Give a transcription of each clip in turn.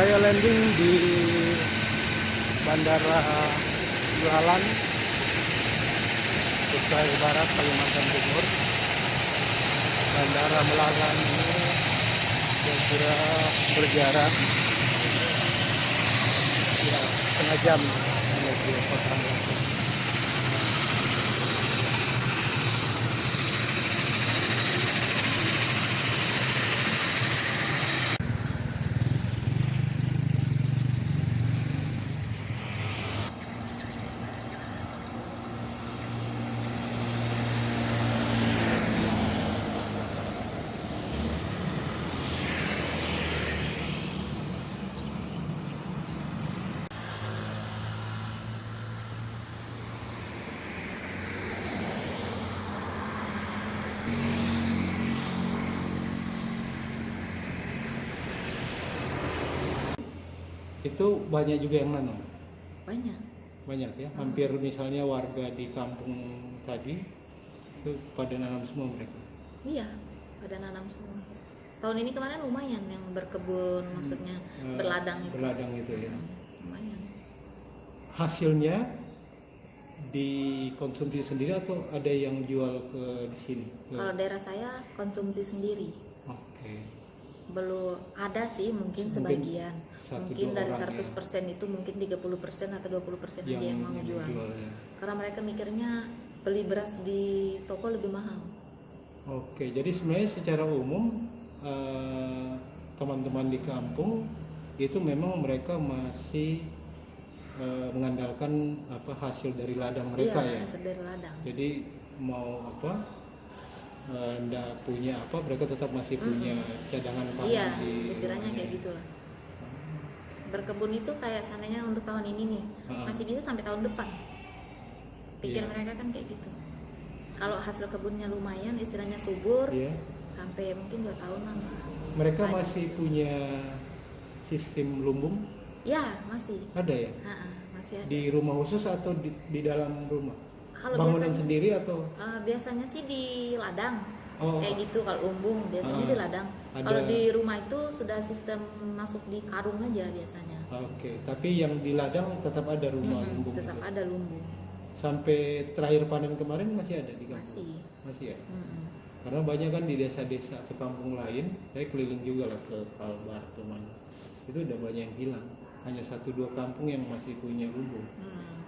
saya landing di Bandara Jualan Kutai Barat Kalimantan Timur Bandara Melagan ini kira-kira berjarak ya, setengah jam menuju kota Medan. Itu banyak juga yang nanam. banyak Banyak ya. Hampir misalnya warga di kampung tadi itu pada nanam semua mereka. iya pada nanam semua tahun ini kemarin lumayan yang berkebun maksudnya Eh, berladang itu Berladang itu ya. lumayan Hasilnya dikonsumsi sendiri atau ada yang jual ke di sini? Ke- kalau daerah saya konsumsi sendiri Oke. belum ada sih mungkin Mungkin sebagian mungkin dari orang 100% itu mungkin 30% atau 20% aja yang mau yang jual ya. karena mereka mikirnya beli beras di toko lebih mahal. Oke, jadi sebenarnya secara umum eh, teman-teman di kampung itu memang mereka masih eh, mengandalkan apa hasil dari ladang mereka iya ya. hasil dari ladang. Jadi mau apa eh, ndak punya apa mereka tetap masih punya cadangan pangan iya di istilahnya kayak gitu lah berkebun itu kayak seandainya untuk tahun ini nih Ah. masih bisa sampai tahun depan pikir Iya. mereka kan kayak gitu kalau hasil kebunnya lumayan istilahnya subur Iya. sampai mungkin dua tahunan Mereka Ada. masih punya sistem lumbung ya masih ada ya Ha-ha, masih ada di rumah khusus atau di, di dalam rumah? Kalau Bangunan biasanya sendiri atau eh, biasanya sih di ladang oh kayak gitu kalau lumbung biasanya Ah, di ladang ada- kalau di rumah itu sudah sistem masuk di karung aja biasanya Oke, tapi yang di ladang tetap ada rumah Mm-mm, lumbung. tetap itu. ada lumbung Sampai terakhir panen kemarin masih ada di kampung. masih Masih ya. Mm-mm. Karena banyak kan di desa-desa atau kampung lain, saya keliling juga lah ke Kalbar ke mana. Itu udah banyak yang hilang. Hanya satu dua kampung yang masih punya lumbung. Hmm.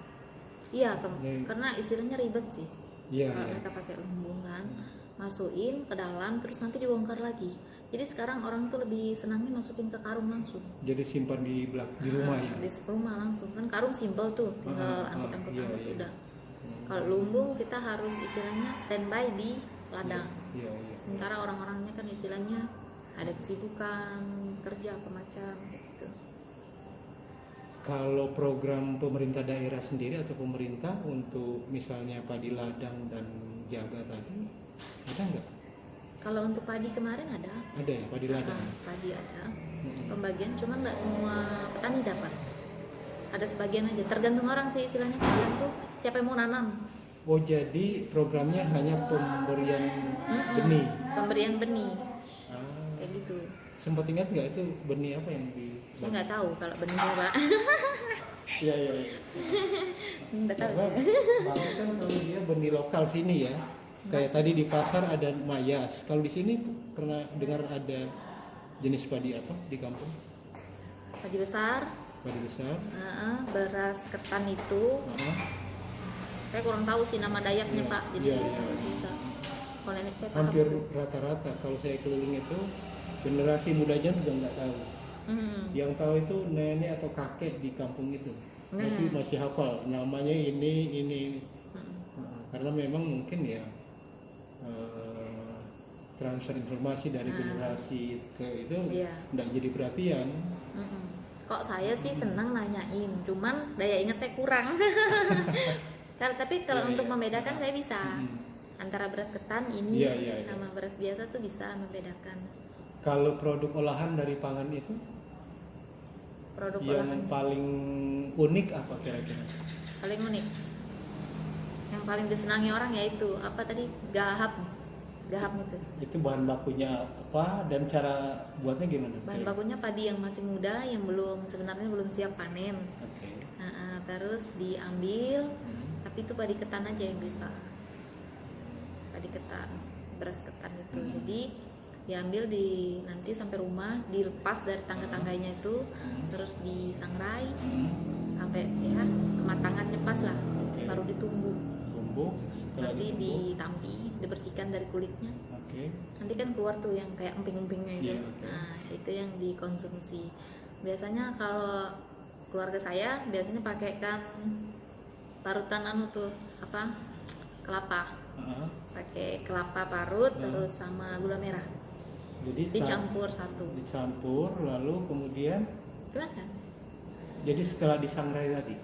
Iya, Nih. karena istilahnya ribet sih. Iya, Kalau iya. mereka pakai lumbung kan, masukin ke dalam, terus nanti dibongkar lagi. Jadi sekarang orang tuh lebih senangnya masukin ke karung langsung. Jadi simpan di belak di rumah ya. Di rumah langsung kan karung simpel tuh, tinggal Ah, ah, angkut-angkut iya, iya. udah. Hmm. Kalau lumbung kita harus istilahnya standby di ladang. Iya, iya. Sementara orang-orangnya kan istilahnya ada kesibukan kerja apa macam gitu. Kalau program pemerintah daerah sendiri atau pemerintah untuk misalnya padi ladang dan jaga tadi ada nggak? Kalau untuk padi kemarin ada, Ada ya padi ladang. Ah, padi ada. Mm-mm. pembagian cuman nggak semua petani dapat ada sebagian aja tergantung orang sih istilahnya tergantung siapa yang mau nanam Oh jadi programnya hanya pemberian Mm-mm. benih. pemberian benih Ah, kayak gitu sempat ingat nggak itu benih apa yang di? saya nggak tahu kalau benihnya pak Iya iya. iya. nggak tahu Bang kan kalau dia benih lokal sini ya. Kayak tadi di pasar ada mayas. Kalau di sini pernah dengar ada jenis padi apa di kampung? padi besar Padi besar. Heeh, beras ketan itu Ah, saya kurang tahu sih nama dayaknya Iya, pak jadi iya, iya. kalau bisa kalau nenek saya hampir rata-rata kalau saya keliling itu generasi mudanya juga nggak tahu. Hmm. Yang tahu itu nenek atau kakek di kampung itu masih Hmm. masih hafal namanya ini ini. Hmm. Nah, karena memang mungkin ya eh, transfer informasi dari Ah. generasi ke itu Iya. nggak jadi perhatian. Mm-mm. Kok saya sih senang nanyain, cuman daya ingat saya kurang. Tapi kalau Iya, untuk iya. membedakan saya bisa. Mm. Antara beras ketan ini iya. sama beras biasa tuh bisa membedakan. Kalau produk olahan dari pangan itu Produk yang olahan paling unik apa kira-kira? paling unik. Yang paling disenangi orang yaitu apa tadi? Gahap. gaham itu Itu bahan bakunya apa dan cara buatnya gimana? bahan bakunya padi yang masih muda yang belum sebenarnya belum siap panen Oke. Nah, ah, terus diambil Hmm. tapi itu padi ketan aja yang bisa padi ketan beras ketan itu Hmm. jadi diambil di nanti sampai rumah dilepas dari tangga-tangganya itu Hmm. terus disangrai Hmm. sampai ya kematangannya pas lah Oke. baru ditumbuk Tumbuk. Setelah nanti ditampi dibersihkan dari kulitnya Oke. nanti kan keluar tuh yang kayak emping-empingnya itu Iya, oke. nah itu yang dikonsumsi biasanya kalau keluarga saya biasanya pakai kan parutan anu tuh apa kelapa Ah, pakai kelapa parut Hmm. terus sama gula merah Jadi dicampur satu. Dicampur lalu kemudian silakan jadi setelah disangrai tadi?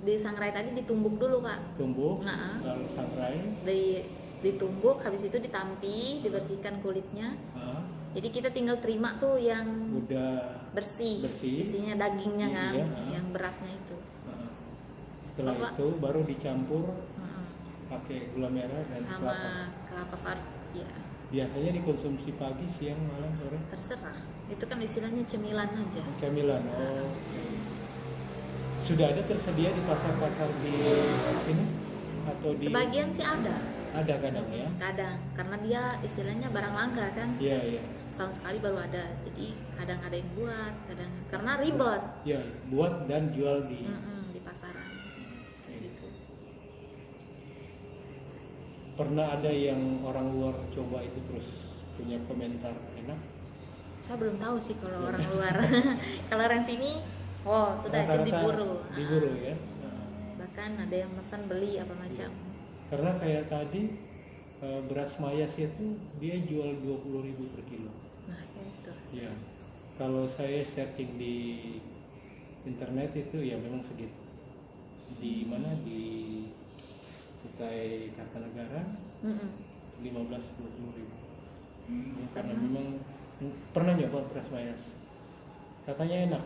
Disangrai tadi ditumbuk dulu pak tumbuk Nah. lalu sangrai. Di ditumbuk habis itu ditampi dibersihkan kulitnya. Jadi kita tinggal terima tuh yang udah bersih, Bersih. isinya dagingnya Iya, kan iya, yang berasnya itu. Ah. setelah Bapak. itu baru dicampur pakai gula merah dan sama kelapa. kelapa parut ya biasanya dikonsumsi pagi siang malam sore. Terserah. Itu kan istilahnya cemilan aja. Camilan oh. Sudah ada tersedia di pasar-pasar di sini atau di sebagian sih ada. Ada kadang ya? Kadang. Karena dia istilahnya barang langka kan? Iya iya. Setahun sekali baru ada. Jadi kadang ada yang buat kadang karena ribet. Iya buat dan jual di Mm-mm, di pasaran Oke. gitu pernah ada yang orang luar coba itu terus punya komentar enak? Saya belum tahu sih kalau orang luar. Kalau orang sini oh sudah itu Rata-rata diburu. diburu ya. Bahkan ada yang pesan beli apa macam. Karena kayak tadi eh, beras mayas itu dia jual 20.000 per kilo. Nah itu ya kalau saya searching di internet itu ya memang segitu di mana? Di Kutai Kartanegara Mm-mm. 15 20 ribu. Ya, karena Karena? memang pernah nyoba beras mayas. Katanya enak.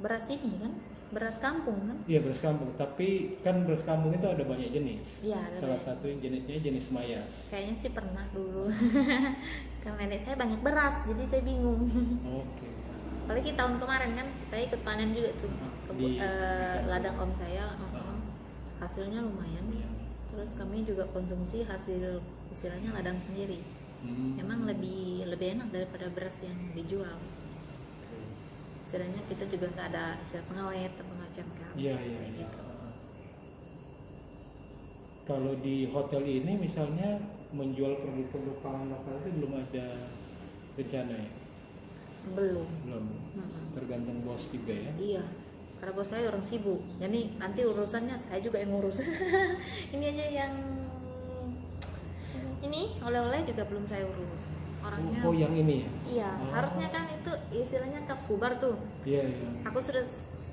Beras ini kan? Beras kampung kan? Iya beras kampung. Tapi kan beras kampung itu ada banyak jenis. Iya ada salah banyak. satu jenisnya jenis mayas. Kayaknya sih pernah dulu. Karena nenek saya banyak beras jadi saya bingung. Oke. Apalagi tahun kemarin kan saya ikut panen juga tuh. Ke Di- eh, ladang om saya. Uh-uh. hasilnya lumayan. Terus kami juga konsumsi hasil istilahnya ladang sendiri Hmm, memang lebih lebih enak daripada beras yang dijual istilahnya kita juga nggak ada istilah pengawet atau macam kan Iya iya. kayak iya. gitu. Kalau di hotel ini misalnya menjual produk-produk pangan lokal itu belum ada rencana ya? belum Belum. Mm-mm. Tergantung bos juga ya. iya karena bos saya orang sibuk jadi nanti urusannya saya juga yang ngurus ini aja yang ini oleh-oleh juga belum saya urus orangnya Oh, yang ini ya? iya Oh. harusnya kan itu istilahnya kas kubar tuh Iya iya. aku sudah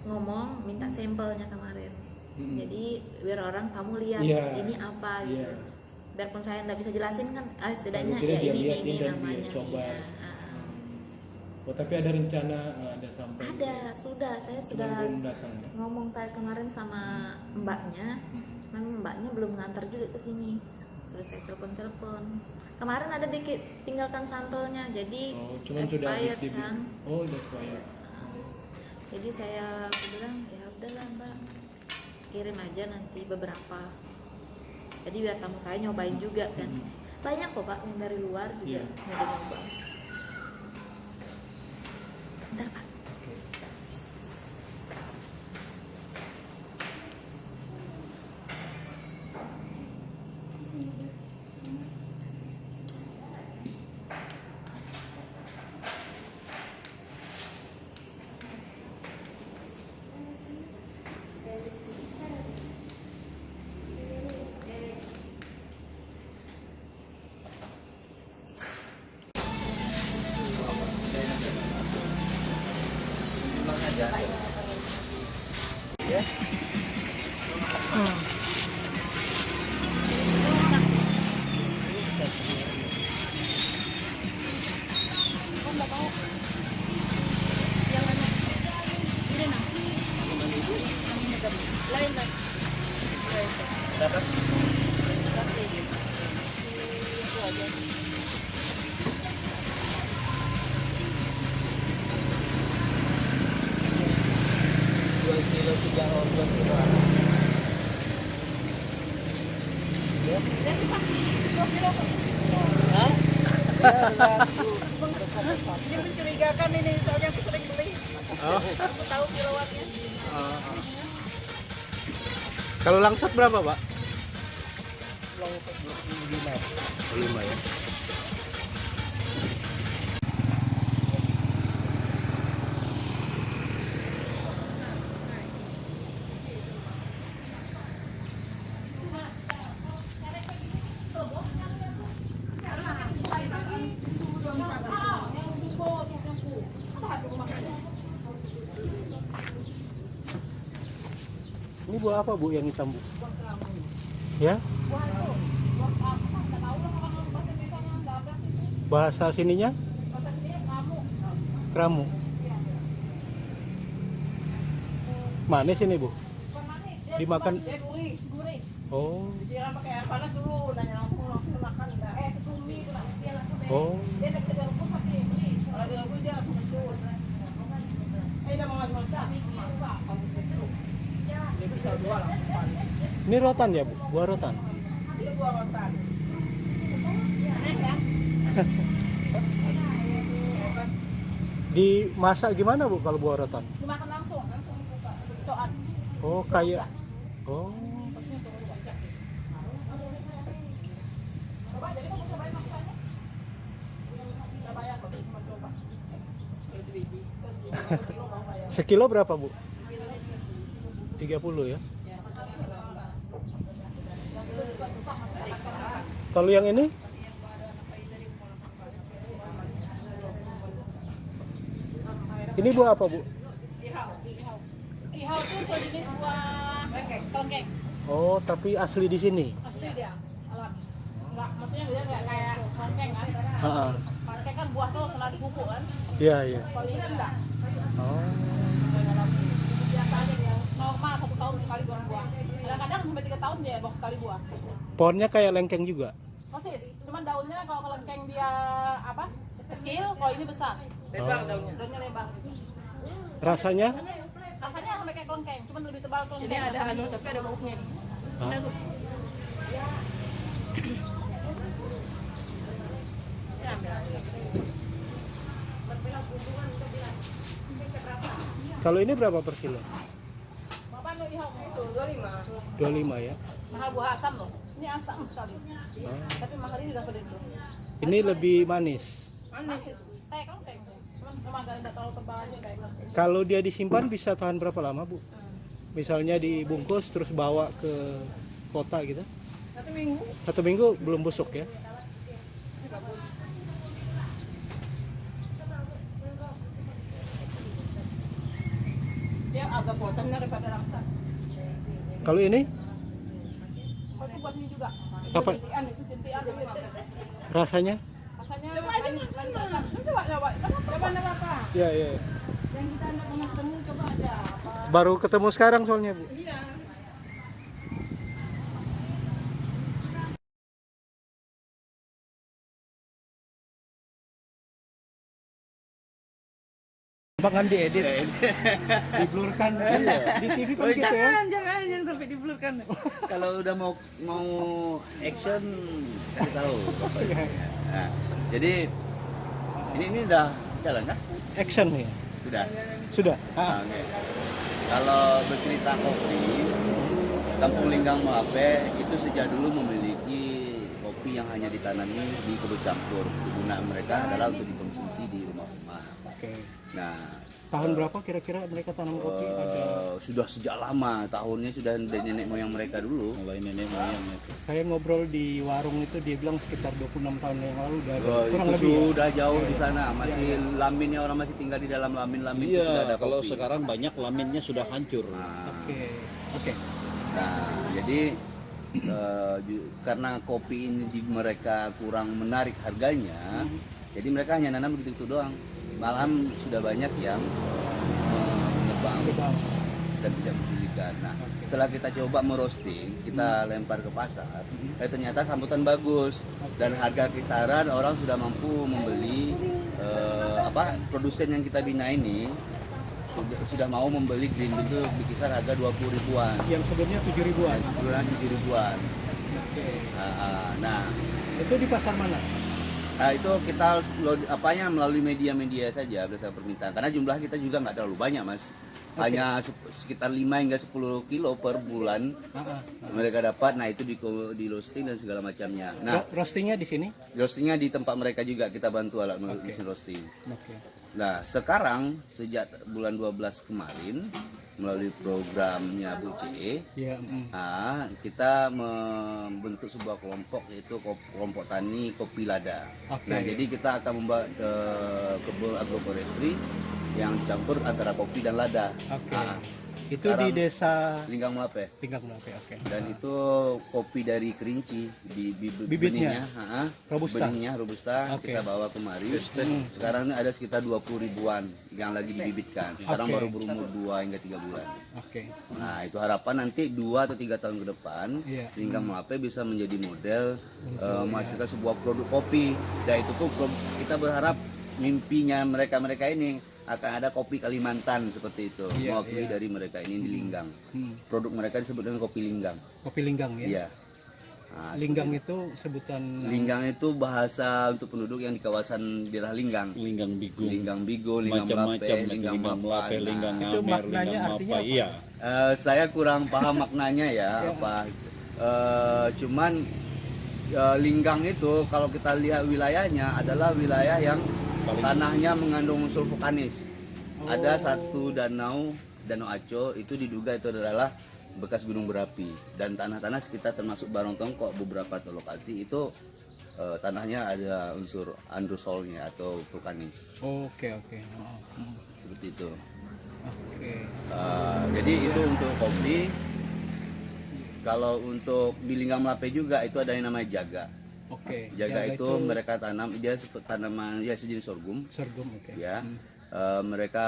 ngomong minta sampelnya kemarin Mm-mm. jadi biar orang kamu lihat Iya. ini apa gitu Iya. biarpun saya nggak bisa jelasin kan ah, setidaknya ya dia ini ini dia namanya coba. iya. Oh tapi ada rencana eh, ada sampai ada sudah. Saya sudah ya? ngomong tadi kemarin sama mbaknya. Hmm. mbaknya belum ngantar juga ke sini. Terus saya telepon telepon kemarin ada dikit tinggalkan sampelnya jadi Oh cuman sudah expired di kan. Oh udah expired. jadi saya bilang ya udahlah mbak. Kirim aja nanti beberapa. Jadi biar tamu saya nyobain juga kan. Hmm. banyak kok pak yang dari luar juga Iya. nyoba nyoba sebentar Ini mencurigakan ini, soalnya aku sering beli. Oh. Aku tahu kiloannya. Kalau langsat berapa, Pak? Buah apa bu yang hitam bu? Ya? Bahasa sininya? Keramu. Manis ini bu? Dimakan? Oh, Disiram pakai air panas dulu, nanya langsung langsung makan. Eh, setumi itu dia langsung. oh. Dia nak kerja rumput sakit. Kalau dia rumput dia langsung mencuit. Eh, dah mau masak, masak. Kamu itu. Dia bisa dua lah. Ini rotan ya bu? Buah rotan? Dia buah rotan. Aneh ya? Dimasak gimana bu kalau buah rotan? Dimakan langsung, langsung buka. Coan. Oh kayak, oh bayar. sekilo berapa bu? 30 ya? Kalau yang ini? Ini buah apa bu? Ihau itu sejenis buah kelengkeng. Oh tapi asli di sini? Asli dia, alami. Enggak, maksudnya dia enggak kayak kelengkeng kan. Ah, Kelengkeng kan buah tuh setelah dipupuk kan. Iya iya. Kalau ini enggak. Oh. Biasa aja. Normal satu tahun sekali buah buah. Kadang-kadang sampai tiga tahun dia box sekali buah. Pohonnya kayak lengkeng juga. Persis. Cuman daunnya kalau kelengkeng dia apa? Kecil, kalau ini besar. Lebar daunnya. Daunnya lebar. Rasanya? Rasanya sampai kayak kelengkeng, cuman lebih tebal kelengkeng. Ini ada anu tapi ada baunya. Ah. Kalau ini berapa per kilo? Bapak lu ihau itu 25. 25 ya. mahal buah asam loh. Ini asam sekali. Oh. Tapi mahal ini dapat itu. Ini lebih manis. Manis. Kayak kelengkeng. Cuman memang agak enggak terlalu tebal aja kayak kelengkeng. Kalau dia disimpan bisa tahan berapa lama, Bu? Misalnya dibungkus terus bawa ke kota gitu. Satu minggu. Satu minggu belum busuk ya. Dia agak kuatan daripada langsa. Kalau ini apa rasanya? Rasanya manis, manis asam. Coba coba. Coba nak apa? Ya, ya. Yang kita anda pernah ketemu coba aja apa? Baru ketemu sekarang soalnya, Bu. Iya. Bahkan diedit, diblurkan. Di TV kan Oh, gitu ya. jangan, jangan, jangan sampai diblurkan. Kalau udah mau mau action kasih tahu. pokoknya. Nah, jadi ini ini udah jalan kan? Action ya. Sudah. Sudah. Nah, Ah, oke. Kalau bercerita kopi, Kampung Linggang Moape itu sejak dulu memiliki kopi yang hanya ditanami di kebun campur. Kegunaan mereka adalah untuk dikonsumsi di rumah-rumah. Oke. Nah, Tahun berapa kira-kira mereka tanam kopi? Ada. Eh, sudah sejak lama tahunnya sudah dari nenek moyang mereka dulu Mulai nenek moyang itu. Saya ngobrol di warung itu dia bilang sekitar 26 tahun yang lalu udah ada. Oh, kurang itu lebih. ya? sudah jauh di sana masih laminnya orang masih tinggal di dalam lamin-lamin itu sudah Iya, ada kalau kopi. sekarang banyak laminnya sudah hancur. Nah, Oke. Oke. nah, jadi eh, ju- karena kopi ini di mereka kurang menarik harganya jadi mereka hanya nanam begitu doang malahan sudah banyak yang menebang Bang. dan tidak mempedulikan. Nah, setelah kita coba merosting, kita lempar ke pasar, eh, ternyata sambutan bagus dan harga kisaran orang sudah mampu membeli eh, apa produsen yang kita bina ini sudah, sudah mau membeli green bean itu berkisar harga 20 ribuan, Yang sebelumnya 7 ribuan. sebulan 7 ribuan. Oke. Ah, ah. nah Itu di pasar mana? Nah, itu kita harus load- apanya melalui media-media saja berdasarkan permintaan karena jumlah kita juga nggak terlalu banyak mas hanya sep- sekitar 5 hingga 10 kilo per bulan Ah, ah. mereka dapat nah itu di di roasting dan segala macamnya nah Ro- roastingnya di sini? roastingnya di tempat mereka juga kita bantu alat Oke. mesin roasting Oke. nah sekarang sejak bulan 12 kemarin melalui programnya Bu CE Ya. mm. Nah, kita membentuk sebuah kelompok yaitu kelompok tani kopi lada. Oke. Nah, jadi kita akan membuat eh, kebun agroforestry yang campur antara kopi dan lada. Oke. Nah, Itu di sekarang desa Linggang Melape. Tinggal Melape. Oke. Dan itu kopi dari kerinci di bi- Bibitnya? benihnya. Robusta? Benihnya robusta Oke. kita bawa kemari. Sekarang ini ada sekitar 20 ribuan yang lagi dibibitkan. Sekarang Oke. baru berumur 2 hingga 3 bulan. Oke. Nah itu harapan nanti dua atau tiga tahun ke depan Iya. sehingga Melape bisa menjadi model eh, menghasilkan sebuah produk kopi. Dan itu pun kita berharap mimpinya mereka-mereka ini akan ada kopi Kalimantan seperti itu Iya, mewakili iya. dari mereka ini di Linggang. Hmm. Produk mereka disebut dengan kopi Linggang. Kopi linggang ya. Iya. Nah, Linggang itu sebutan. Linggang itu bahasa untuk penduduk yang di kawasan daerah Linggang. Linggang bigung. Linggang Bigo, Linggang Macam-macam Linggang linggang melape, Nah, linggang Itu ngamer, maknanya linggang artinya apa? apa? Iya. Eh, saya kurang paham maknanya ya apa Eh, cuman eh, linggang itu kalau kita lihat wilayahnya adalah wilayah yang tanahnya mengandung unsur vulkanis ada satu danau danau Aco itu diduga itu adalah bekas gunung berapi dan tanah-tanah sekitar termasuk Barong Tongkok beberapa lokasi itu eh, tanahnya ada unsur androsolnya atau vulkanis Oke, oke. Oh, hmm. seperti itu Oke. Uh, jadi itu untuk kopi. Kalau untuk di Linggang Melape juga itu ada yang namanya jaga. Oke. Jaga itu, mereka tanam dia tanaman ya sejenis sorghum sorghum oke. ya. Uh, mereka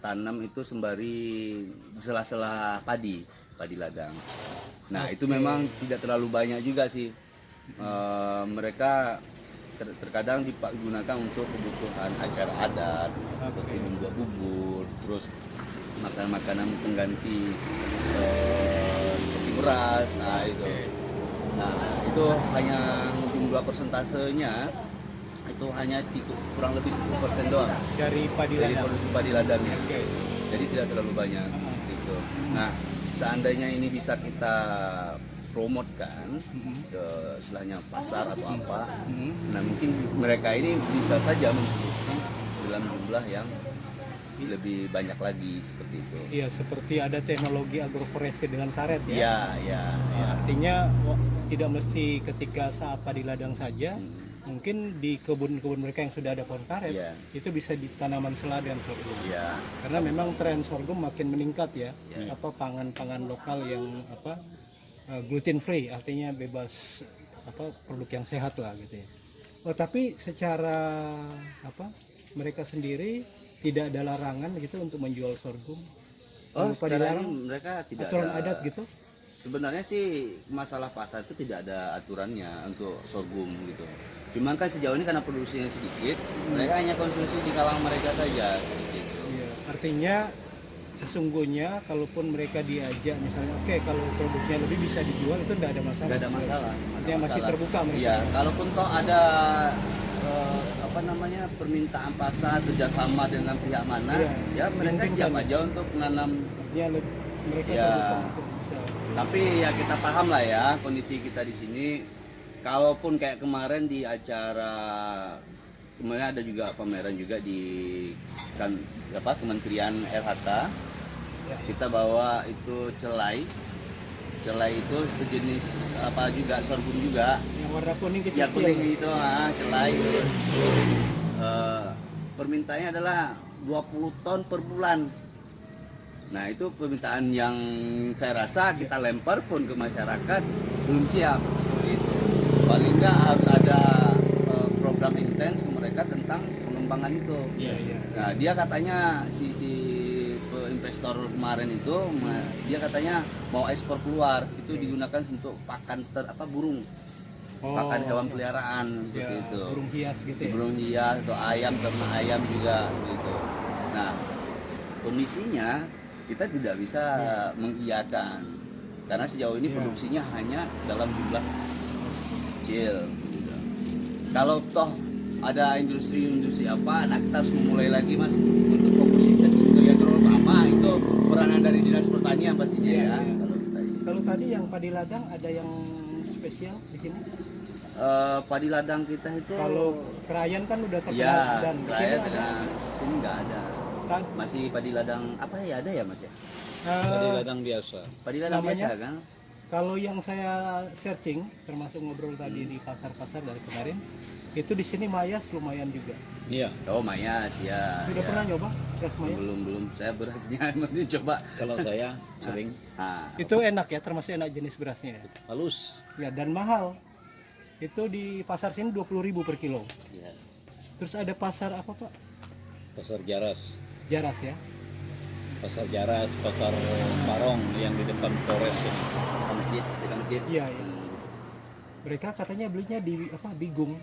tanam itu sembari sela-sela padi, padi ladang. Nah, itu memang tidak terlalu banyak juga sih. Uh, mereka ter- terkadang digunakan untuk kebutuhan acara adat seperti membuat bubur, terus makanan-makanan pengganti eh, seperti beras, nah itu. Nah itu hanya jumlah persentasenya itu hanya kurang lebih 10% doang Dari padi dari produksi padi ladangnya. Oke. Jadi tidak terlalu banyak seperti itu. Nah seandainya ini bisa kita promotkan ke istilahnya pasar atau apa, nah mungkin mereka ini bisa saja memproduksi dalam jumlah yang lebih banyak lagi seperti itu. Iya, seperti ada teknologi agroforestry dengan karet ya. Iya, iya, iya. Artinya tidak mesti ketika saat padi ladang saja, Hmm. mungkin di kebun-kebun mereka yang sudah ada pohon karet, Iya. itu bisa ditanaman selada dan sorghum. Iya. Karena memang tren sorghum makin meningkat ya. Iya. Apa pangan-pangan lokal yang apa gluten free, artinya bebas apa produk yang sehat lah gitu ya. Oh, tapi secara apa mereka sendiri tidak ada larangan gitu untuk menjual sorghum. Oh, secara mereka tidak aturan ada adat gitu. Sebenarnya sih masalah pasar itu tidak ada aturannya untuk sorghum gitu. Cuman kan sejauh ini karena produksinya sedikit, mereka hanya konsumsi di kalangan mereka saja seperti itu. Iya, artinya sesungguhnya kalaupun mereka diajak misalnya oke kalau produknya lebih bisa dijual itu tidak ada masalah. Tidak ada masalah. Artinya masih masalah. terbuka mereka. Iya, kalaupun toh ada eh, apa namanya permintaan pasar kerjasama dengan pihak mana, Iya, ya mereka siap ya. aja untuk menanam. Le- mereka Ya. terbuka. Tapi ya kita paham lah ya kondisi kita di sini. Kalaupun kayak kemarin di acara kemarin ada juga pameran juga di kan apa Kementerian LHK Ya. kita bawa itu celai celai itu sejenis apa juga sorghum juga Yang warna kuning kecil. ya kuning itu ah celai Eh, permintaannya adalah 20 ton per bulan nah itu permintaan yang saya rasa kita lempar pun ke masyarakat belum siap seperti itu. Paling nggak harus ada eh, program intens ke mereka tentang pengembangan itu. Iya, iya. Nah, dia katanya si si investor kemarin itu dia katanya mau ekspor keluar. Itu digunakan untuk pakan ter apa burung. Oh, pakan hewan peliharaan ya, seperti itu. burung hias gitu ya. burung hias atau ayam ternak ayam juga gitu nah kondisinya kita tidak bisa mengiyakan karena sejauh ini Ya. produksinya hanya dalam jumlah kecil gitu. kalau toh ada industri-industri apa nah kita harus memulai lagi mas untuk fokus situ ya terutama itu peranan dari dinas pertanian pastinya Iya, ya iya. kalau kita ini. Kalau tadi yang padi ladang ada yang spesial di sini. Eh, padi ladang kita itu Kalau kerayan kan udah terkenal ya dan di rakyat sini ada. sini nggak ada Kan, masih padi ladang apa ya ada ya mas ya eh, Tadi ladang biasa. padi ladang Namanya? biasa kan kalau yang saya searching, termasuk ngobrol tadi Hmm. di pasar-pasar dari kemarin, itu di sini mayas lumayan juga. Iya. oh mayas ya, Sudah ya. pernah nyoba beras mayas? belum belum saya berasnya emang coba Kalau saya sering ah Itu enak ya, termasuk enak jenis berasnya. ya. halus. Ya dan mahal. Itu di pasar sini 20.000 per kilo. ya. Terus ada pasar apa Pak? Pasar Jaras. Jaras ya. Pasar Jaras, pasar Parong yang di depan Polres ini. Dekat masjid dekat masjid Iya, iya. Mereka katanya belinya di apa? Bigung.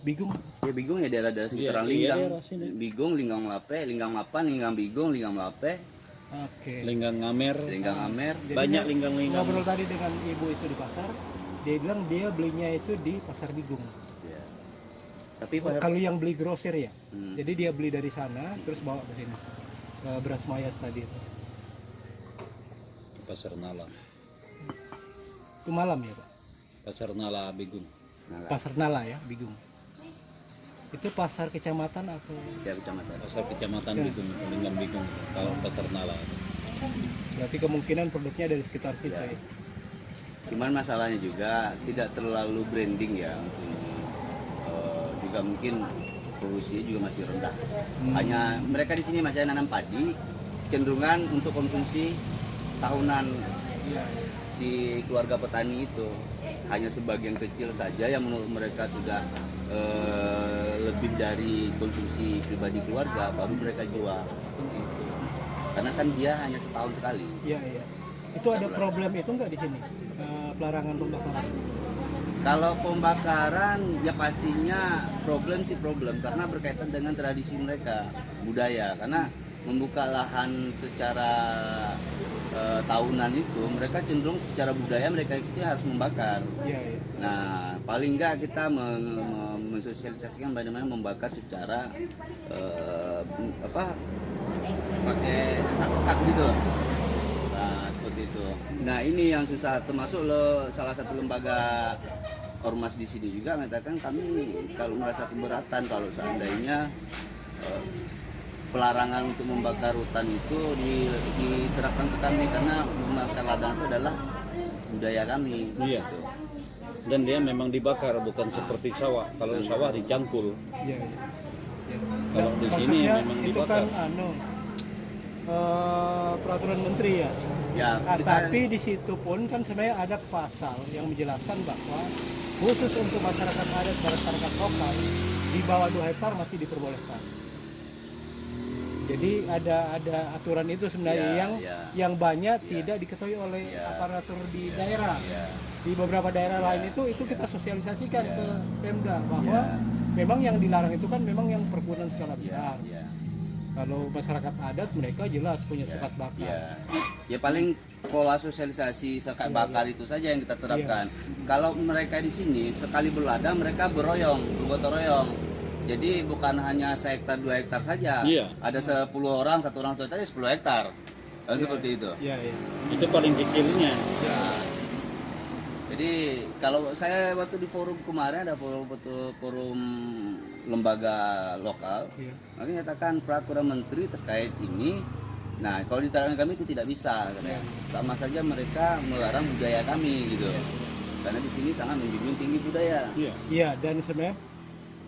Bigung. Ya Bigung ya daerah-daerah sekitaran Iya, Linggang. iya, daerah sini. Bigung, Linggang Lape, Linggang Lapan, Linggang Bigung, Linggang Lape, Oke. Linggang Ngamer. Linggang Amer. Jadi Banyak linggang-linggang. Ngobrol tadi dengan ibu itu di pasar, dia bilang dia belinya itu di pasar Bigung. Tapi Kalau yang beli grosir ya. Hmm. Jadi dia beli dari sana terus bawa ke sini. Eh, beras mayas tadi itu. Pasar Nala. Itu malam ya, Pak. Pasar Nala Bigung. Nah, Pasar Nala ya, Bigung. Itu pasar kecamatan atau ya kecamatan. Pasar Kecamatan Ya. Bigung, Linggang Bigung. Kalau Pasar Nala. berarti kemungkinan produknya dari sekitar situ Ya. ya. Cuman masalahnya juga tidak terlalu branding ya untuk juga mungkin produksinya juga masih rendah. Hanya mereka di sini masih nanam padi, cenderungan untuk konsumsi tahunan si keluarga petani itu hanya sebagian kecil saja yang menurut mereka sudah eh, lebih dari konsumsi pribadi keluarga baru mereka jual seperti itu. Karena kan dia hanya setahun sekali. Iya, iya. Itu ada problem itu enggak di sini? Eh, pelarangan pembakaran. Kalau pembakaran ya pastinya problem sih problem karena berkaitan dengan tradisi mereka budaya karena membuka lahan secara eh, tahunan itu mereka cenderung secara budaya mereka itu harus membakar. Iya, iya. Nah paling enggak kita men- men- mensosialisasikan bagaimana membakar secara eh, apa pakai sekat-sekat gitu loh. Nah, seperti itu. Nah, ini yang susah termasuk lo salah satu lembaga ormas di sini juga mengatakan kami kalau merasa keberatan kalau seandainya eh, pelarangan untuk membakar hutan itu di- diterapkan ke kami karena membakar ladang itu adalah budaya kami. Iya. gitu. Dan dia memang dibakar, bukan seperti sawah. Kalau sawah dicangkul. Iya, iya. Kalau di sini memang itu dibakar. kan anu eh, peraturan menteri ya. Ya, Nah, kita tapi di situ pun kan sebenarnya ada pasal yang menjelaskan bahwa khusus untuk masyarakat adat dan masyarakat lokal di bawah 2 hektar masih diperbolehkan. Jadi ada ada aturan itu sebenarnya Ya, yang ya. yang banyak Ya. tidak diketahui oleh Ya. aparatur di daerah. ya, Di beberapa daerah Ya. lain itu itu kita sosialisasikan Ya. ke Pemda bahwa Ya. memang yang dilarang itu kan memang yang perkebunan skala ya, besar. ya. Kalau masyarakat adat mereka jelas punya Ya, sekat bakar. Ya. ya paling pola sosialisasi sekat Iya, bakar itu saja yang kita terapkan. Kalau mereka di sini sekali berladang mereka beroyong, bergotong royong. Jadi bukan hanya sehektar dua hektar saja. Iya. Ada 10 orang, satu orang satu hektar, ya 10 hektar. Kan seperti itu. Iya, iya. Itu paling kecilnya. Ya. Jadi kalau saya waktu di forum kemarin ada forum forum lembaga lokal, Iya. Makanya nyatakan peraturan menteri terkait ini. Nah, kalau diterangkan kami itu tidak bisa, katanya. Sama saja mereka melarang budaya kami gitu. Karena di sini sangat menjunjung tinggi budaya. Iya. Iya, dan sebenarnya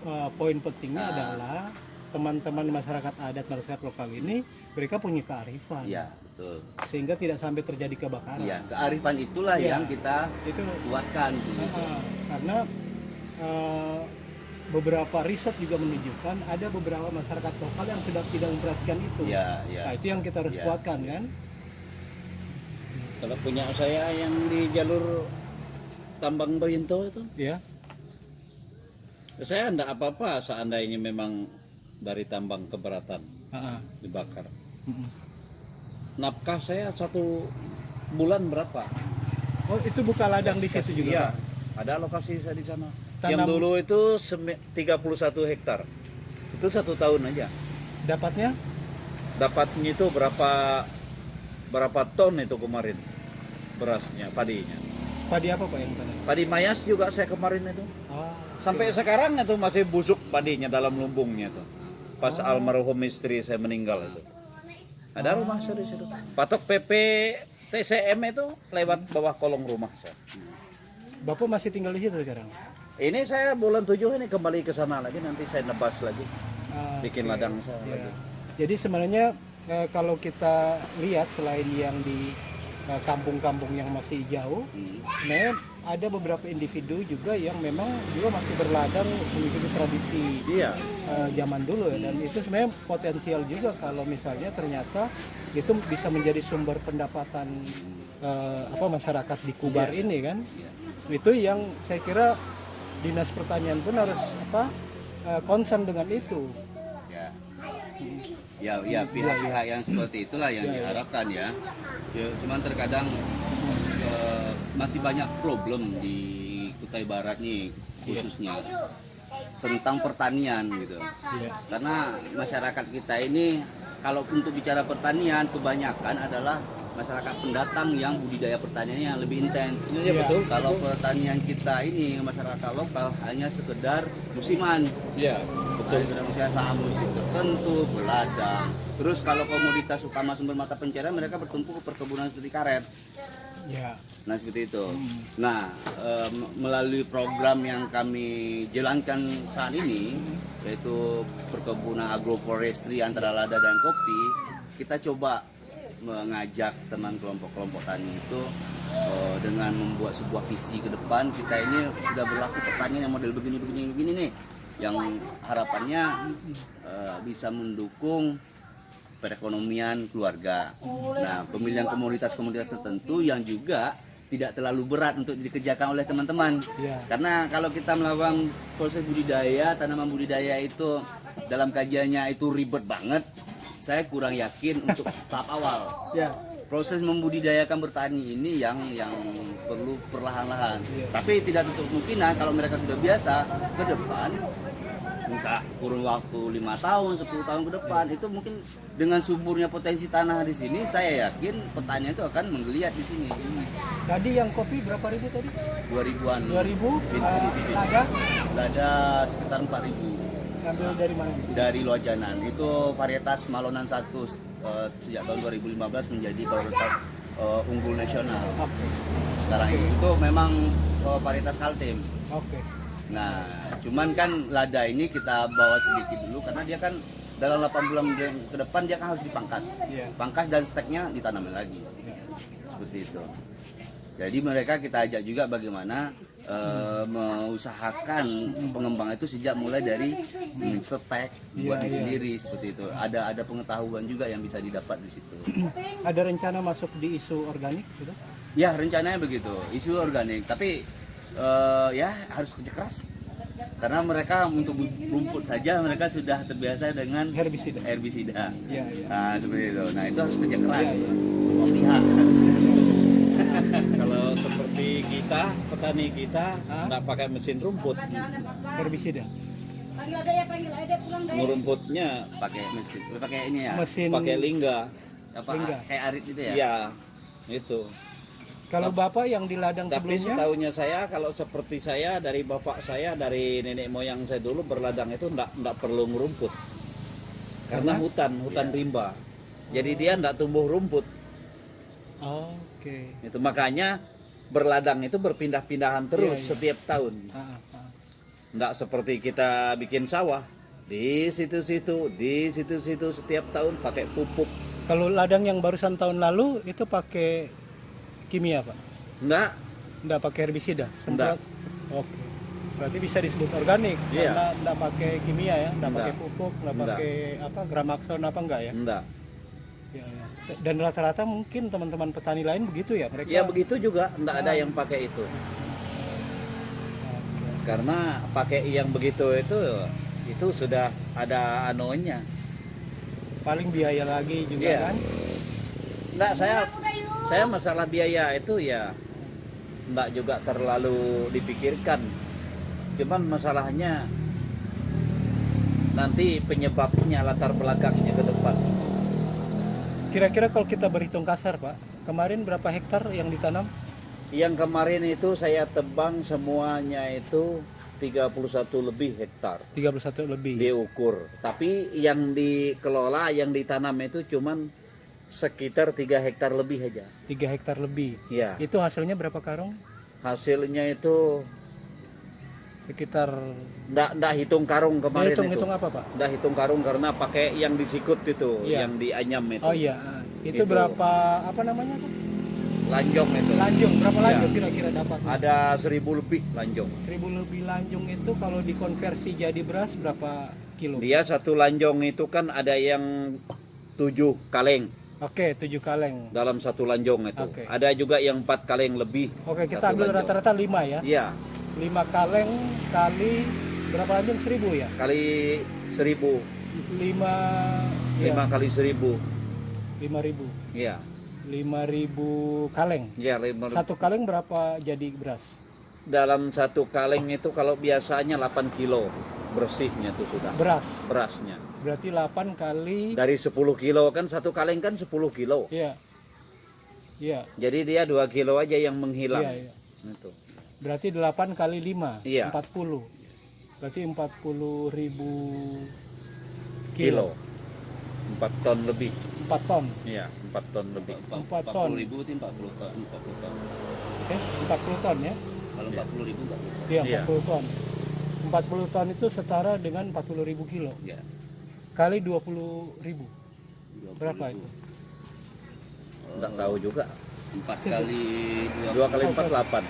uh, poin pentingnya Ah. adalah teman-teman masyarakat adat masyarakat lokal ini mereka punya kearifan Iya, betul. sehingga tidak sampai terjadi kebakaran. Iya, kearifan itulah Iya. yang kita Itu kuatkan uh, karena uh, beberapa riset juga menunjukkan ada beberapa masyarakat lokal yang sudah tidak memperhatikan itu. Iya, iya. Nah, itu yang kita harus Iya. kuatkan kan. Kalau punya saya yang di jalur tambang Toyinto itu, Ya. saya enggak apa-apa seandainya memang dari tambang keberatan Ah, ah. dibakar. Mm-mm. Nafkah saya satu bulan berapa? Oh, itu buka ladang di situ juga. Iya. Ada lokasi saya di sana. Tanam- Yang dulu itu semi- 31 hektar. Itu satu tahun aja. Dapatnya Dapatnya itu berapa berapa ton itu kemarin berasnya, padinya. padi apa Pak yang tanam? Padi mayas juga saya kemarin itu. Ah, Sampai sekarang itu masih busuk padinya dalam lumbungnya tuh. Pas almarhum istri saya meninggal itu. Ada rumah saya di situ. Patok PP TCM itu lewat bawah kolong rumah saya. Bapak masih tinggal di situ sekarang? Ini saya bulan 7 ini kembali ke sana lagi nanti saya nebas lagi. Ah, Bikin oke. ladang saya Ya. lagi. Jadi sebenarnya eh, kalau kita lihat selain yang di eh, kampung-kampung yang masih jauh, Hmm. sebenarnya ada beberapa individu juga yang memang juga masih berladang mengikuti tradisi Iya. eh, zaman dulu ya dan itu sebenarnya potensial juga kalau misalnya ternyata itu bisa menjadi sumber pendapatan eh, apa masyarakat di Kubar ini kan itu yang saya kira dinas pertanian pun harus apa eh, concern dengan itu. Ya. Ya ya pihak-pihak yang seperti itulah yang diharapkan ya. Ya, cuman terkadang eh, masih banyak problem di Kutai Barat nih khususnya tentang pertanian gitu. Karena masyarakat kita ini kalau untuk bicara pertanian kebanyakan adalah masyarakat pendatang yang budidaya pertaniannya lebih intens. Iya, betul. Kalau pertanian kita ini masyarakat lokal hanya sekedar musiman. Iya. Betul. Sekedar musiman saham musim tertentu, beladang. Terus kalau komoditas utama sumber mata pencarian mereka bertumpu ke perkebunan seperti karet. ya Nah seperti itu. Nah em, melalui program yang kami jalankan saat ini yaitu perkebunan agroforestry antara lada dan kopi, kita coba mengajak teman kelompok-kelompok tani itu eh, dengan membuat sebuah visi ke depan kita ini sudah berlaku pertanian yang model begini begini nih yang harapannya eh, bisa mendukung perekonomian keluarga. Nah, pemilihan komoditas-komoditas tertentu yang juga tidak terlalu berat untuk dikerjakan oleh teman-teman. Ya. Karena kalau kita melakukan proses budidaya, tanaman budidaya itu dalam kajiannya itu ribet banget. Saya kurang yakin untuk tahap awal. ya. Proses membudidayakan bertani ini yang yang perlu perlahan-lahan. Tapi tidak tutup kemungkinan kalau mereka sudah biasa ke depan entah kurun waktu lima tahun 10 tahun ke depan itu mungkin dengan suburnya potensi tanah di sini saya yakin petani itu akan menggeliat di sini. Tadi yang kopi berapa ribu tadi? 2000-an 2000 Bibit, uh, bibit, bibit. ada? Ada sekitar 4000 ambil dari mana dari Lojanan itu varietas Malonan 1 eh, sejak tahun 2015 menjadi varietas eh, unggul nasional oke sekarang ini itu memang eh, varietas Kaltim oke Nah, cuman kan lada ini kita bawa sedikit dulu karena dia kan dalam 8 bulan ke depan dia kan harus dipangkas. Iya. Pangkas dan steknya ditanamin lagi. Ya. Seperti itu. Jadi mereka kita ajak juga bagaimana eh, mengusahakan pengembang itu sejak mulai dari mm, stek buat Iya, iya. sendiri seperti itu. Ada ada pengetahuan juga yang bisa didapat di situ. ada rencana masuk di isu organik gitu Ya rencananya begitu, isu organik. Tapi eh, ya harus kerja keras. Karena mereka untuk rumput saja mereka sudah terbiasa dengan herbisida herbisida. ya ya Nah seperti itu. Nah itu harus kerja keras semua pihak. Seperti kita, petani kita nggak pakai mesin rumput. herbisida Panggil ada ya, panggil ada pulang deh. Ngerumputnya Pakai mesin, pakai ini ya. mesin pakai lingga. Apa Lingga. kayak arit itu ya? Iya. Itu. kalau bapak yang di ladang Tapi sebelumnya setahunya saya kalau seperti saya dari bapak saya dari nenek moyang saya dulu berladang itu enggak enggak perlu ngerumput. Karena Karena? hutan, hutan rimba. Jadi dia enggak tumbuh rumput. oke Itu makanya berladang itu berpindah-pindahan terus Iya, iya. setiap tahun. Ah, ah. Enggak seperti kita bikin sawah di situ-situ, di situ-situ setiap tahun pakai pupuk. kalau ladang yang barusan tahun lalu itu pakai kimia pak Enggak, Nggak pakai herbisida Nggak. semprot oke berarti bisa disebut organik Iya. karena nggak pakai kimia ya nggak Nggak. pakai pupuk nggak Nggak. pakai apa gramakson apa enggak ya enggak. Dan rata-rata mungkin teman-teman petani lain begitu ya mereka Ya begitu juga enggak ada yang pakai itu. Karena pakai yang begitu itu itu sudah ada anunya. paling biaya lagi juga Iya. kan Enggak, saya saya masalah biaya itu ya enggak juga terlalu dipikirkan. Cuman masalahnya nanti penyebabnya latar belakangnya ke depan. Kira-kira kalau kita berhitung kasar, Pak, kemarin berapa hektar yang ditanam? Yang kemarin itu saya tebang semuanya itu 31 lebih hektar 31 lebih. diukur. Tapi yang dikelola, yang ditanam itu cuman sekitar 3 hektar lebih aja. 3 hektar lebih. Ya, Itu hasilnya berapa karung? hasilnya itu Sekitar ndak ndak hitung karung kemarin itu. hitung-hitung apa, Pak? Ndak hitung karung karena pakai yang disikut itu, Iya. yang dianyam itu. Oh iya, itu Itu. berapa apa namanya? Pak? Lanjong itu. Lanjung, berapa Iya. lanjung kira-kira dapat? Ada seribu lebih lanjong. 1000 lebih lanjung itu kalau dikonversi jadi beras berapa kilo? Dia satu lanjong itu kan ada yang tujuh kaleng Oke, 7 kaleng. dalam satu lanjong itu. Oke. Ada juga yang empat kaleng lebih. Oke, kita ambil lanjong. rata-rata 5 ya. Iya, 5 kaleng kali berapa lanjung? 1000 ya? kali seribu, 5 lima ya, kali seribu. 5000. Iya, 5000 kaleng. iya lima- Satu kaleng berapa jadi beras? dalam satu kaleng itu kalau biasanya 8 kilo bersihnya tuh sudah Beras. berasnya. Berarti 8 kali Dari 10 kilo kan satu kaleng kan 10 kilo. Iya. Iya. Jadi dia 2 kilo aja yang menghilang. Iya, iya. Itu. Berarti 8 kali 5, Iya. 40. Berarti 40 ribu Kilo. 4 ton lebih. 4 ton. Iya, 4 ton lebih. Empat 40 ton. ribu itu 40 ton, 40 ton. Eh, 40 ton ya? Kalau 40 ribu 40 ton. Iya, Iya. 40 ton. 40 ton itu setara dengan 40 ribu kilo. Ya. Kali 20 ribu. 20 Berapa ribu. itu? Enggak tahu juga. 4 kali 2 kali 4 8.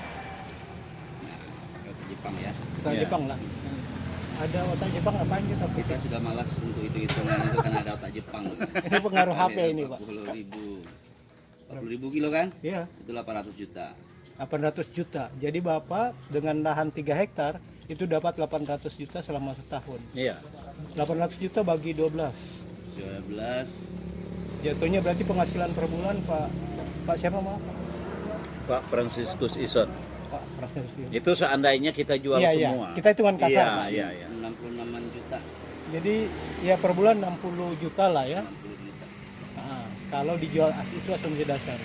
Jepang ya. Kita Iya. Jepang lah. Ada otak Jepang ngapain kita? Kita sudah malas untuk hitung-hitungan itu karena ada otak Jepang. Ini pengaruh HP ini, Pak. 40 ribu. 40 ribu kilo kan? Iya, Itu 800 juta. 800 juta. Jadi Bapak dengan lahan 3 hektar itu dapat 800 juta selama setahun. Iya. 800 juta bagi 12. 12 Jatuhnya berarti penghasilan per bulan Pak Pak siapa maaf? Pak Franciscus Ison. Itu seandainya kita jual Iya, iya. semua. Kita hitungan kasar, Iya, Pak. iya, iya. 66 juta. Jadi ya per bulan 60 juta lah ya. 60 juta. Nah, kalau dijual as- itu asumsi dasar.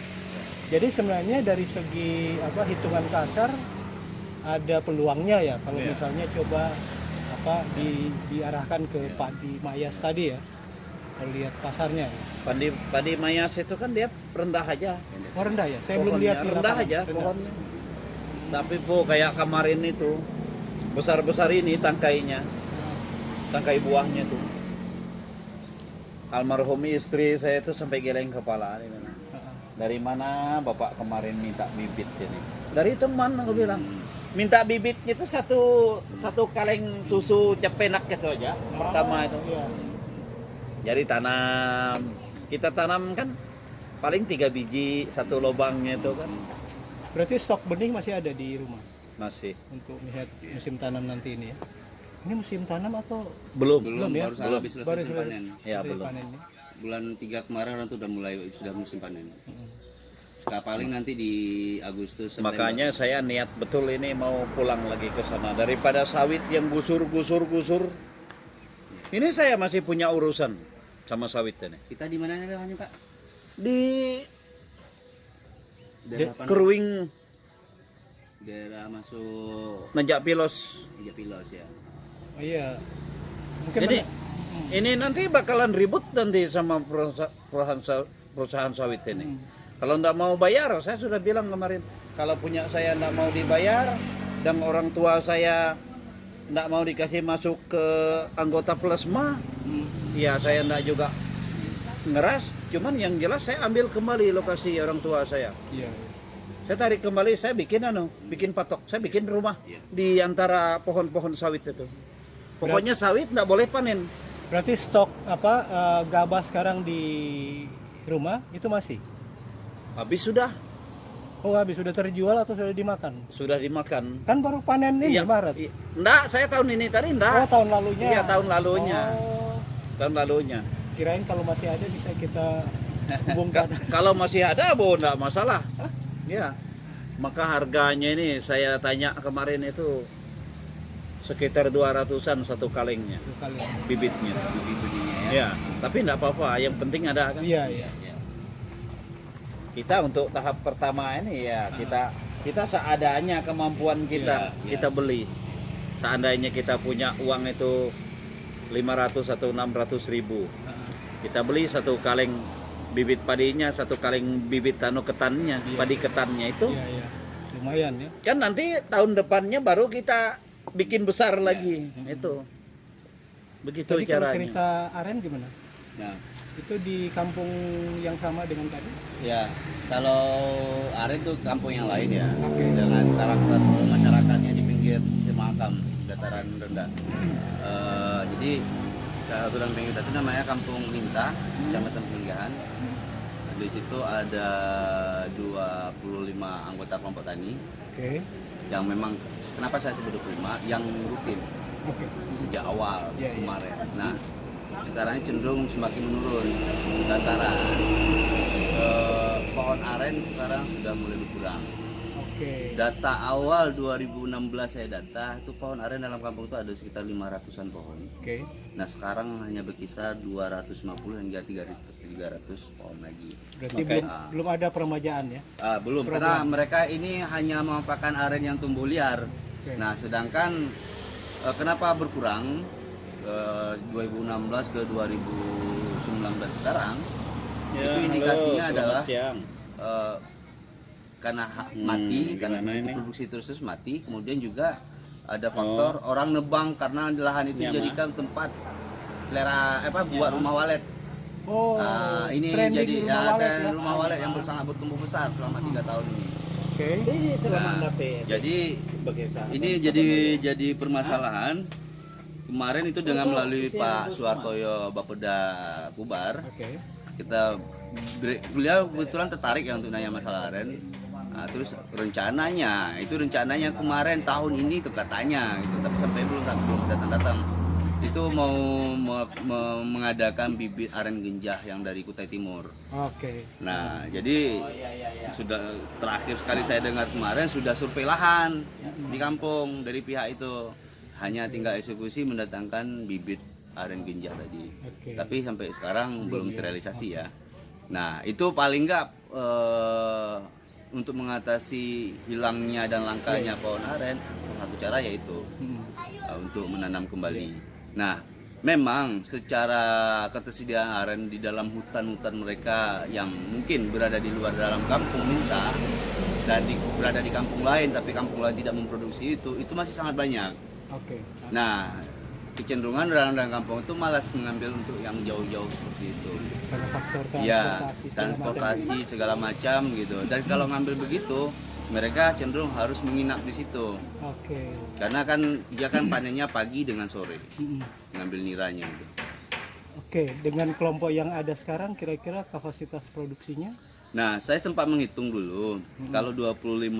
Jadi sebenarnya dari segi apa hitungan kasar ada peluangnya ya kalau Iya. misalnya coba apa di, diarahkan ke padi mayas tadi ya. Kalau lihat pasarnya. ya. Padi padi mayas itu kan dia rendah aja. Oh rendah ya? Saya belum Pohonnya lihat di rendah lapangan. aja Rendah. pohonnya. Tapi po kayak kemarin itu besar-besar ini tangkainya. Tangkai buahnya tuh. Almarhum istri saya itu sampai geleng kepala. Dari mana Bapak kemarin minta bibit ini? Dari teman aku bilang. Minta bibitnya itu satu satu kaleng susu cepenak gitu aja. Pertama itu. Iya. Jadi tanam, kita tanam kan paling tiga biji satu lubangnya itu kan Berarti stok benih masih ada di rumah masih untuk melihat musim tanam nanti ini ya. Ini musim tanam atau belum. Belum, Belum ya? baru Belum. habis selesai musim selesai- panen. Ya, belum. panen ya? Bulan 3 kemarin orang tuh udah mulai sudah musim panen. Sekarang paling nanti di Agustus September. Makanya saya niat betul ini mau pulang lagi ke sana daripada sawit yang gusur gusur gusur. Ini saya masih punya urusan sama sawit ini. kita di mana daerahnya, Pak? Di Daerah apa? Keruing Daerah masuk Najak Pilos. Tiga Pilos ya. Oh iya. Mungkin Jadi mana- ini nanti bakalan ribut nanti sama perusa- perusahaan sa- perusahaan sawit ini. Hmm. Kalau nggak mau bayar, saya sudah bilang kemarin, kalau punya saya nggak mau dibayar dan orang tua saya nggak mau dikasih masuk ke anggota plasma, ya saya nggak juga ngeras. Cuman yang jelas saya ambil kembali lokasi orang tua saya. Iya. Saya tarik kembali, saya bikin anu, bikin patok, saya bikin rumah Iya. di antara pohon-pohon sawit itu. Pokoknya sawit nggak boleh panen. Berarti stok apa eh, gabah sekarang di rumah itu masih? Habis sudah, Oh habis sudah terjual atau sudah dimakan? sudah dimakan. Kan baru panen ini Iya, Maret. iya. Nggak, saya tahun ini tadi Oh enggak. tahun lalunya. Iya, tahun lalunya. Oh, Tahun lalunya. Kirain kalau masih ada bisa kita hubungkan. Ka- kalau masih ada, bo enggak masalah. Ya. Maka harganya ini saya tanya kemarin itu sekitar 200-an satu kalengnya kali. bibitnya. bibit ya. Ya, tapi enggak apa-apa, yang penting ada kan. Iya, iya. Kita untuk tahap pertama ini ya kita kita seadanya kemampuan kita Iya, iya. kita beli. Seandainya kita punya uang itu 500 atau 600 ribu, kita beli satu kaleng bibit padinya, satu kaleng bibit tanu ketannya, Iya. padi ketannya itu. Iya, iya. Lumayan ya. Kan nanti tahun depannya baru kita bikin besar lagi. Itu. Begitu Tadi kalau caranya. cerita aren gimana? Nah, Itu di kampung yang sama dengan tadi? ya kalau Aren itu kampung yang lain ya Oke. dengan karakter masyarakatnya di pinggir Semakam dataran rendah. Eh, jadi dalam pinggir itu namanya Kampung Linta, Kecamatan Peninggahan. Di situ ada 25 anggota kelompok tani Oke. yang memang kenapa saya sebut 25 yang rutin Oke. sejak awal Iya, iya. kemarin. Nah, sekarang ini cenderung semakin menurun dataran. Eh, pohon aren sekarang sudah mulai berkurang. Oke. Data awal 2016 saya data itu pohon aren dalam kampung itu ada sekitar 500-an pohon. Oke. Nah, sekarang hanya berkisar 250 hingga 300 300 pohon lagi. Berarti Oke. belum belum ada peremajaan ya? Ah, belum Program. karena mereka ini hanya memanfaatkan aren yang tumbuh liar. Oke. Nah, sedangkan eh, kenapa berkurang eh, 2016 ke 2019 sekarang? Ya, itu halo, indikasinya selamat adalah siang. eh, karena Hmm, mati, karena produksi terus mati, kemudian juga ada faktor orang nebang karena lahan itu Nyama. dijadikan tempat pelera apa buat rumah walet. Oh, Nah, ini trending jadi rumah ya, walet ya? rumah walet yang sangat bertumbuh besar selama tiga tahun ini. Oke. Nah, jadi ini jadi jadi permasalahan kemarin itu dengan melalui Pak Suhartoyo Bapeda Bubar Oke. kita beliau kebetulan tertarik ya untuk nanya masalah aren Nah, terus rencananya itu rencananya kemarin tahun ini tuh katanya gitu tapi sampai belum belum datang datang itu mau me- me- mengadakan bibit aren genjah yang dari Kutai Timur Oke. Nah, jadi sudah terakhir sekali saya dengar kemarin sudah survei lahan di kampung dari pihak itu. Hanya tinggal eksekusi mendatangkan bibit aren genjah tadi. Oke. Tapi sampai sekarang belum terrealisasi ya. Nah, itu paling enggak eh, untuk mengatasi hilangnya dan langkanya pohon aren salah satu cara yaitu Hmm. uh, untuk menanam kembali. Nah, memang secara ketersediaan aren di dalam hutan-hutan mereka yang mungkin berada di luar dalam kampung minta dan di, berada di kampung lain tapi kampung lain tidak memproduksi itu, itu masih sangat banyak. Oke. Nah, kecenderungan dalam kampung itu malas mengambil untuk yang jauh-jauh seperti itu. Karena faktor transportasi. Ya, transportasi segala macam gitu. Dan kalau ngambil begitu, mereka cenderung harus menginap di situ. Oke. Karena kan dia kan panennya pagi dengan sore, ngambil niranya gitu. Oke, dengan kelompok yang ada sekarang kira-kira kapasitas produksinya Nah, saya sempat menghitung dulu, kalau 25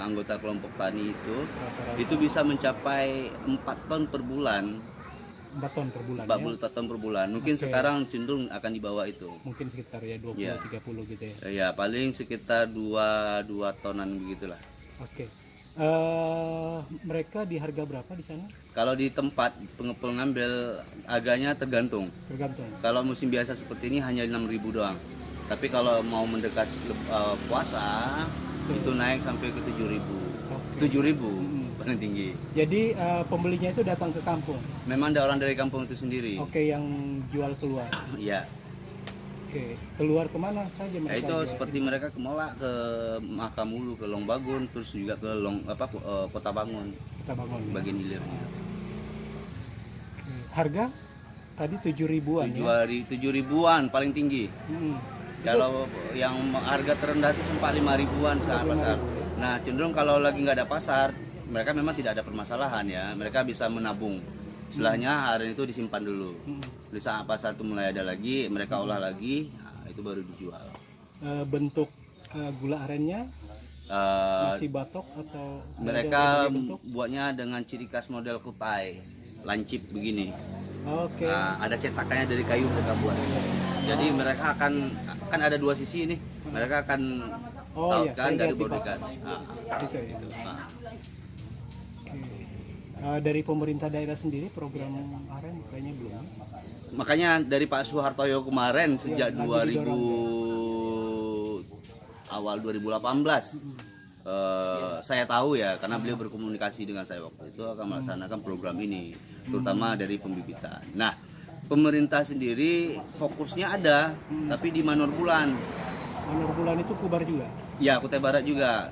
anggota kelompok tani itu rata-rata itu bisa mencapai 4 ton per bulan, 4 ton per bulan 40 ya? ton per bulan. Mungkin Oke. sekarang cenderung akan di bawah itu. Mungkin sekitar ya 20 Iya. 30 gitu ya. Ya, paling sekitar 2 2 tonan begitulah. Oke. Eh, mereka di harga berapa di sana? Kalau di tempat peng- pengambil harganya tergantung. Tergantung. Kalau musim biasa seperti ini hanya 6.000 doang. Tapi kalau mau mendekat eh, puasa itu naik sampai ke 7.000. Oke. 7.000 Mm-mm. Paling tinggi. Jadi eh, pembelinya itu datang ke kampung. Memang ada orang dari kampung itu sendiri. Oke, yang jual keluar. Iya. Oke, keluar ke mana saja Ya, mereka? itu jual? seperti mereka ke Molak, ke Makamulu, ke Longbagun, terus juga ke Long apa eh, Kota Bangun, kita bangun. ya. bagian hilirnya. Harga tadi tujuh ribuan ya. Tujuh hari tujuh ribuan paling tinggi. Mm-mm. Kalau yang harga terendah itu sempat lima ribuan saat pasar. Nah cenderung kalau lagi nggak ada pasar, mereka memang tidak ada permasalahan ya. Mereka bisa menabung. Setelahnya hari itu disimpan dulu. Di saat pasar itu mulai ada lagi, mereka olah lagi, nah, itu baru dijual. Eh, bentuk eh, gula arennya Eh, masih batok atau mereka buatnya dengan ciri khas model kutai, lancip begini. Oke. Nah, ada cetakannya dari kayu mereka buat. Jadi mereka akan kan ada dua sisi ini. Mereka akan Oh, iya, Tautkan saya dari di pasar. Nah, Gitu ya. nah. Eh, dari pemerintah daerah sendiri program AREN kayaknya belum. Makanya dari Pak Soehartoyo kemarin sejak lagi 2000 awal 2018 eh, saya tahu ya karena beliau berkomunikasi dengan saya waktu itu akan melaksanakan program ini terutama dari pembibitan. Nah, pemerintah sendiri fokusnya ada tapi di Manor Bulan. Manor bulan itu kubar juga. Ya, Kutai Barat juga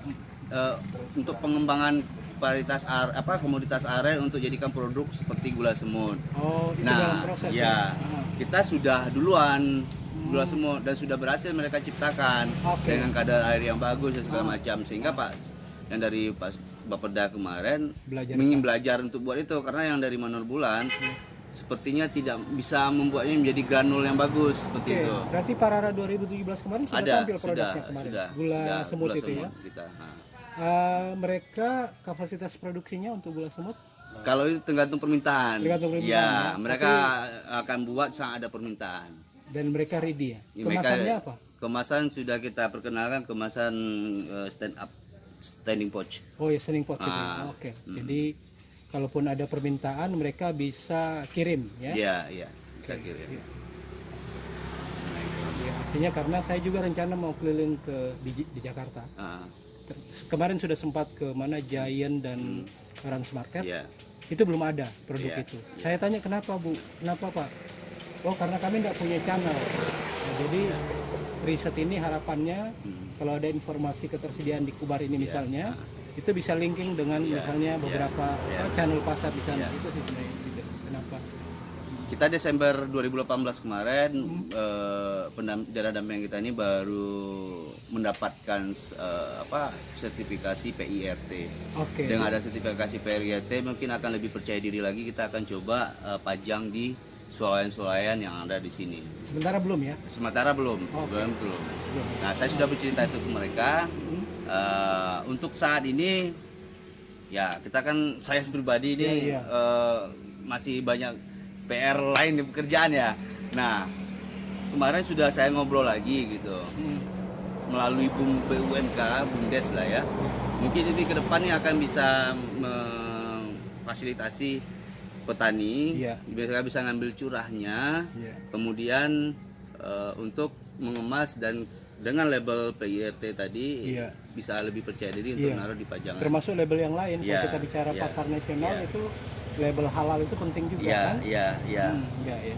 Eh, untuk pengembangan varietas ar, apa komoditas aren untuk jadikan produk seperti gula semut. Oh, itu dalam Nah, proses. ya, Ah. kita sudah duluan gula semut dan sudah berhasil mereka ciptakan Oke. dengan kadar air yang bagus dan segala macam sehingga Pak yang dari Pak Bapeda kemarin Belajar ingin belajar untuk buat itu karena yang dari Manor Bulan sepertinya tidak bisa membuatnya menjadi granul yang bagus seperti Oke, itu. berarti Parara 2017 kemarin sudah Ada, tampil sudah, produknya kemarin. sudah, gula sudah, semut gula itu ya. kita. Eh, mereka kapasitas produksinya untuk gula semut Kalau itu tergantung permintaan. Tergantung permintaan, Ya, ya. mereka akan buat saat ada permintaan. dan mereka ready ya. Ya, mereka- Kemasannya apa? Kemasan sudah kita perkenalkan kemasan eh, stand up standing pouch. Oh ya sending pot itu. Ah, Oke. Jadi kalaupun ada permintaan mereka bisa kirim ya. Iya, iya. Bisa kirim. Ya, artinya karena saya juga rencana mau keliling ke di, di Jakarta. Ah, Kemarin sudah sempat ke mana Giant dan Rans Market. iya. Itu belum ada produk Iya, itu. Saya tanya kenapa Bu? Kenapa Pak? Oh karena kami tidak punya channel. Nah, jadi riset ini harapannya Hmm. kalau ada informasi ketersediaan di Kubar ini misalnya itu bisa linking dengan Iya, misalnya iya, beberapa iya. apa, channel pasar di sana. Iya. Itu sih sebenarnya? Kita Desember 2018 kemarin eh, pendam- daerah dampingan kita ini baru mendapatkan eh, apa sertifikasi PIRT. Oke. Dengan ada sertifikasi PRYT mungkin akan lebih percaya diri lagi kita akan coba eh, pajang di swalayan-swalayan yang ada di sini. Sementara belum ya? Sementara belum, Oke. belum belum. Belum. Nah saya sudah bercerita itu ke mereka. Eh, untuk saat ini ya kita kan saya pribadi ini Iya, iya. eh, masih banyak PR lain di pekerjaan ya. Nah kemarin sudah saya ngobrol lagi gitu Hmm. melalui Bum BUMK, Bumdes lah ya. Mungkin ini ke depannya akan bisa memfasilitasi petani, Iya. mereka bisa ngambil curahnya, Iya. kemudian eh, untuk mengemas dan dengan label PIRT tadi Iya. bisa lebih percaya diri untuk Iya. naruh di pajangan. Termasuk label yang lain. Iya, Kalau kita bicara iya, pasar nasional iya. itu label halal itu penting juga Iya, kan? iya, iya. Hmm, iya, iya.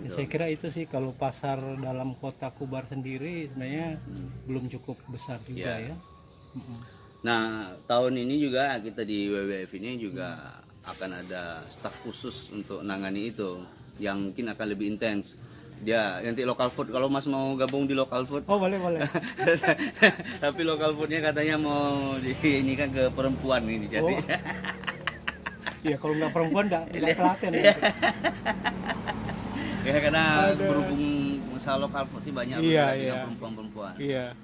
Ya, saya kira itu sih kalau pasar dalam kota Kubar sendiri sebenarnya belum cukup besar juga Iya. ya. Mm-mm. Nah, tahun ini juga kita di WWF ini juga akan ada staf khusus untuk nangani itu yang mungkin akan lebih intens. Dia nanti local food kalau Mas mau gabung di local food Oh boleh boleh. tapi local foodnya katanya mau di ini kan ke perempuan ini jadi Oh. Iya kalau nggak perempuan nggak telaten. ya karena Aduh. berhubung masalah local food ini banyak Iya, iya. perempuan-perempuan Iya.